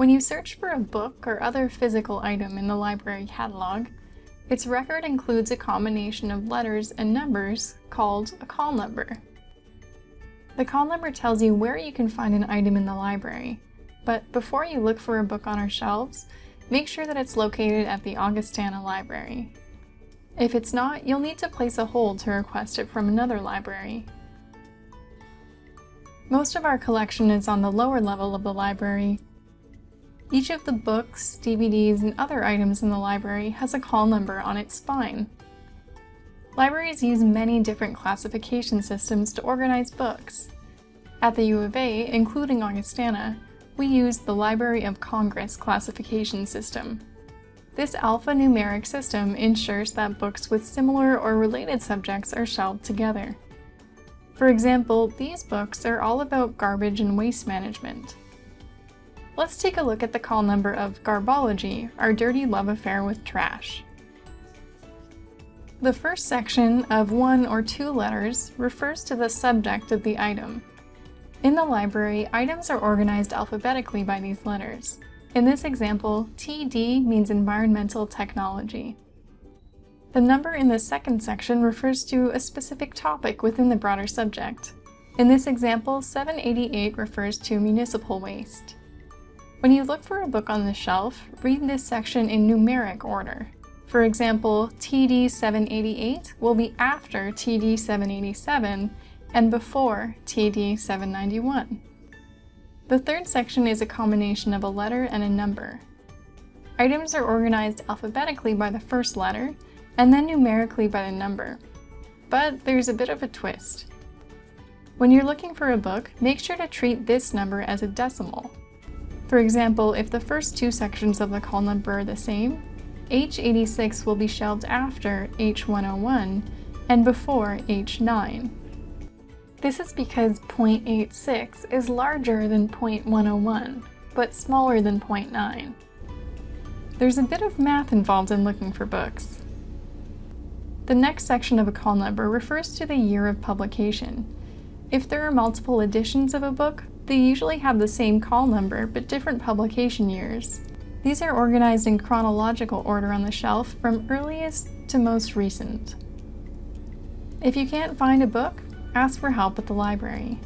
When you search for a book or other physical item in the library catalog, its record includes a combination of letters and numbers called a call number. The call number tells you where you can find an item in the library, but before you look for a book on our shelves, make sure that it's located at the Augustana Library. If it's not, you'll need to place a hold to request it from another library. Most of our collection is on the lower level of the library. Each of the books, DVDs, and other items in the library has a call number on its spine. Libraries use many different classification systems to organize books. At the U of A, including Augustana, we use the Library of Congress classification system. This alphanumeric system ensures that books with similar or related subjects are shelved together. For example, these books are all about garbage and waste management. Let's take a look at the call number of Garbology, our dirty love affair with trash. The first section of one or two letters refers to the subject of the item. In the library, items are organized alphabetically by these letters. In this example, TD means environmental technology. The number in the second section refers to a specific topic within the broader subject. In this example, 788 refers to municipal waste. When you look for a book on the shelf, read this section in numeric order. For example, TD 788 will be after TD 787 and before TD 791. The third section is a combination of a letter and a number. Items are organized alphabetically by the first letter, and then numerically by the number. But there's a bit of a twist. When you're looking for a book, make sure to treat this number as a decimal. For example, if the first two sections of the call number are the same, H86 will be shelved after H101 and before H9. This is because 0.86 is larger than 0.101, but smaller than 0.9. There's a bit of math involved in looking for books. The next section of a call number refers to the year of publication. If there are multiple editions of a book, they usually have the same call number but different publication years. These are organized in chronological order on the shelf from earliest to most recent. If you can't find a book, ask for help at the library.